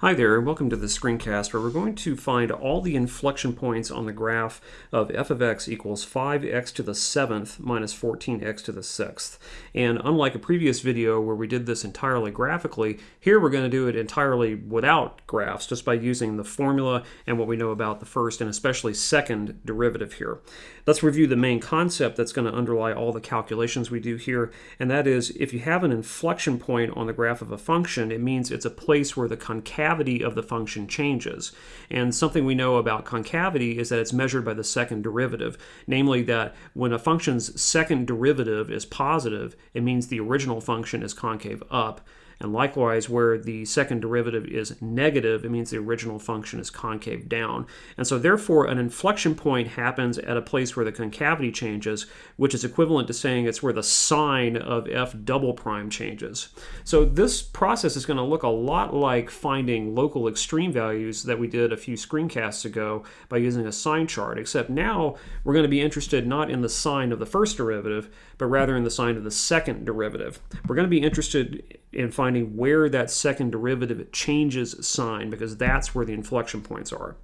Hi there, and welcome to the screencast where we're going to find all the inflection points on the graph of f of x equals 5x to the 7th minus 14x to the 6th. And unlike a previous video where we did this entirely graphically, here we're going to do it entirely without graphs, just by using the formula and what we know about the first and especially second derivative here. Let's review the main concept that's going to underlie all the calculations we do here, and that is if you have an inflection point on the graph of a function, it means it's a place where the concavity concavity of the function changes. And something we know about concavity is that it's measured by the second derivative, namely that when a function's second derivative is positive, it means the original function is concave up, and likewise, where the second derivative is negative, it means the original function is concave down. And so therefore, an inflection point happens at a place where the concavity changes, which is equivalent to saying it's where the sign of f double prime changes. So this process is going to look a lot like finding local extreme values that we did a few screencasts ago by using a sign chart, except now we're going to be interested not in the sign of the first derivative, but rather in the sign of the second derivative. We're going to be interested in finding where that second derivative changes sign because that's where the inflection points are.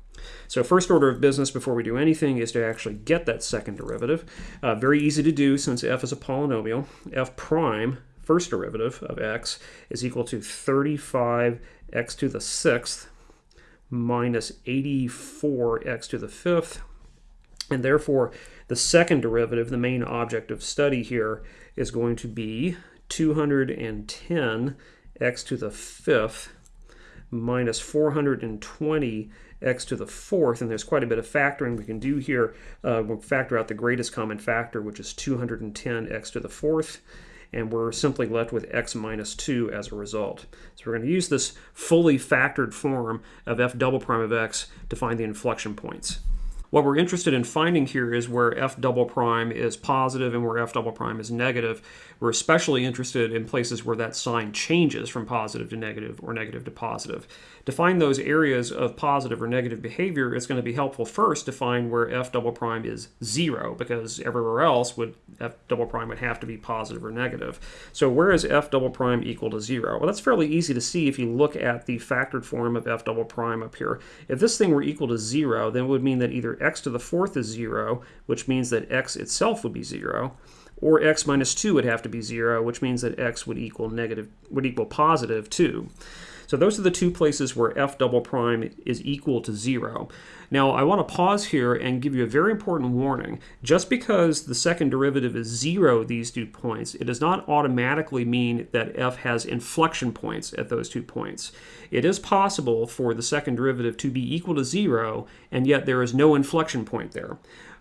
So first order of business before we do anything is to actually get that second derivative. Uh, very easy to do since f is a polynomial. f prime, first derivative of x, is equal to 35x to the sixth minus 84x to the fifth and therefore, the second derivative, the main object of study here, is going to be 210 x to the fifth minus 420 x to the fourth, and there's quite a bit of factoring we can do here. Uh, we'll factor out the greatest common factor, which is 210 x to the fourth, and we're simply left with x minus 2 as a result. So we're going to use this fully factored form of f double prime of x to find the inflection points. What we're interested in finding here is where f double prime is positive and where f double prime is negative. We're especially interested in places where that sign changes from positive to negative or negative to positive. To find those areas of positive or negative behavior, it's going to be helpful first to find where f double prime is zero because everywhere else would f double prime would have to be positive or negative. So where is f double prime equal to zero? Well, that's fairly easy to see if you look at the factored form of f double prime up here. If this thing were equal to zero, then it would mean that either x to the fourth is 0, which means that x itself would be 0, or x minus 2 would have to be 0, which means that x would equal negative would equal positive 2. So those are the two places where f double prime is equal to 0. Now I want to pause here and give you a very important warning. Just because the second derivative is 0 these two points, it does not automatically mean that f has inflection points at those two points. It is possible for the second derivative to be equal to 0, and yet there is no inflection point there.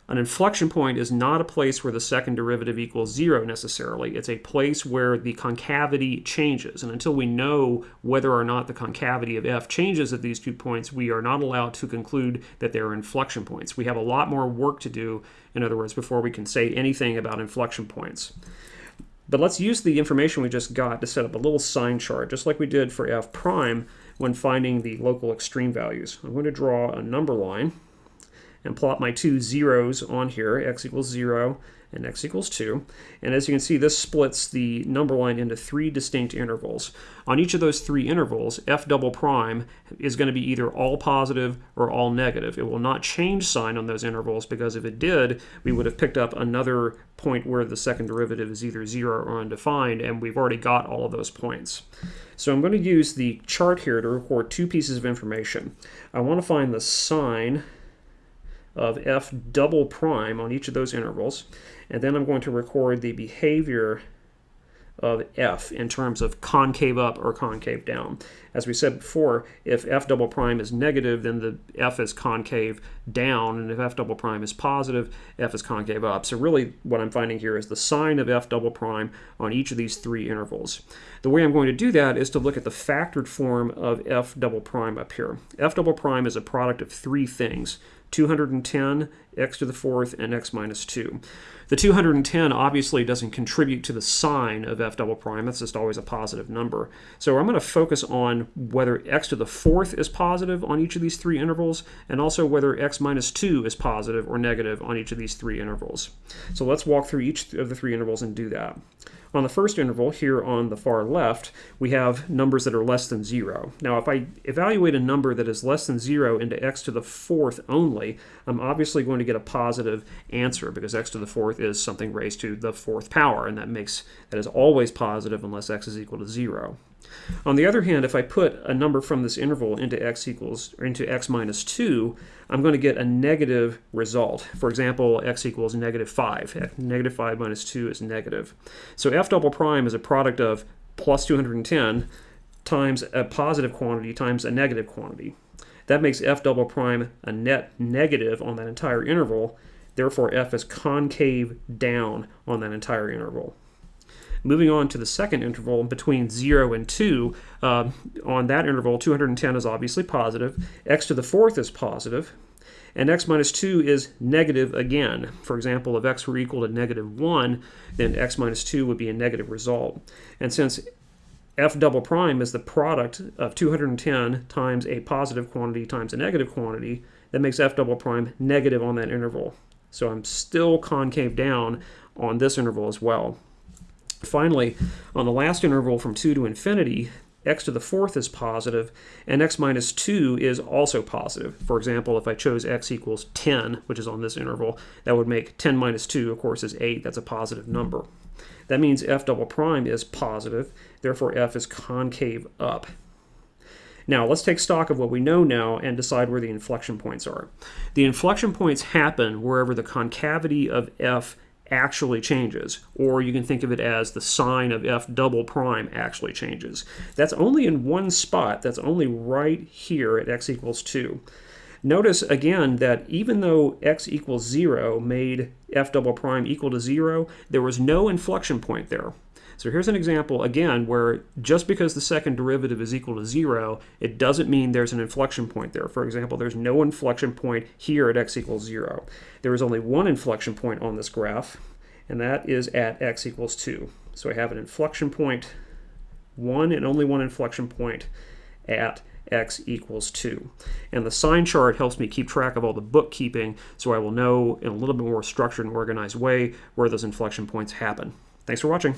An inflection point is not a place where the second derivative equals zero necessarily. It's a place where the concavity changes. And until we know whether or not the concavity of f changes at these two points, we are not allowed to conclude that they are inflection points. We have a lot more work to do, in other words, before we can say anything about inflection points. But let's use the information we just got to set up a little sign chart, just like we did for f prime when finding the local extreme values. I'm going to draw a number line and plot my two zeros on here, x equals 0 and x equals 2. And as you can see, this splits the number line into three distinct intervals. On each of those three intervals, f double prime is going to be either all positive or all negative. It will not change sign on those intervals because if it did, we would have picked up another point where the second derivative is either 0 or undefined, and we've already got all of those points. So I'm going to use the chart here to record two pieces of information. I want to find the sign of f double prime on each of those intervals. And then I'm going to record the behavior of f in terms of concave up or concave down. As we said before, if f double prime is negative, then the f is concave down, and if f double prime is positive, f is concave up. So really what I'm finding here is the sign of f double prime on each of these three intervals. The way I'm going to do that is to look at the factored form of f double prime up here. f double prime is a product of three things, 210, x to the fourth, and x minus 2. The 210 obviously doesn't contribute to the sign of f double prime. That's just always a positive number. So I'm going to focus on whether x to the fourth is positive on each of these three intervals, and also whether x x minus 2 is positive or negative on each of these three intervals. So let's walk through each of the three intervals and do that. On the first interval, here on the far left, we have numbers that are less than 0. Now, if I evaluate a number that is less than 0 into x to the fourth only, I'm obviously going to get a positive answer because x to the fourth is something raised to the fourth power, and that makes that is always positive unless x is equal to 0. On the other hand, if I put a number from this interval into x equals or into x minus 2, I'm going to get a negative result. For example, x equals negative 5. Negative 5 minus 2 is negative. So f double prime is a product of plus 210 times a positive quantity times a negative quantity. That makes f double prime a net negative on that entire interval. Therefore, f is concave down on that entire interval. Moving on to the second interval between 0 and 2, uh, on that interval, 210 is obviously positive, x to the fourth is positive, and x minus 2 is negative again. For example, if x were equal to negative 1, then x minus 2 would be a negative result. And since f double prime is the product of 210 times a positive quantity times a negative quantity, that makes f double prime negative on that interval. So I'm still concave down on this interval as well. Finally, on the last interval from 2 to infinity, x to the fourth is positive, and x minus 2 is also positive. For example, if I chose x equals 10, which is on this interval, that would make 10 minus 2, of course, is 8. That's a positive number. That means f double prime is positive, therefore f is concave up. Now, let's take stock of what we know now and decide where the inflection points are. The inflection points happen wherever the concavity of f actually changes, or you can think of it as the sign of f double prime actually changes. That's only in one spot. That's only right here at x equals 2. Notice again that even though x equals 0 made f double prime equal to 0, there was no inflection point there. So here's an example, again, where just because the second derivative is equal to 0, it doesn't mean there's an inflection point there. For example, there's no inflection point here at x equals 0. There is only one inflection point on this graph, and that is at x equals 2. So I have an inflection point, one and only one inflection point at x equals 2. And the sign chart helps me keep track of all the bookkeeping so I will know in a little bit more structured and organized way where those inflection points happen. Thanks for watching.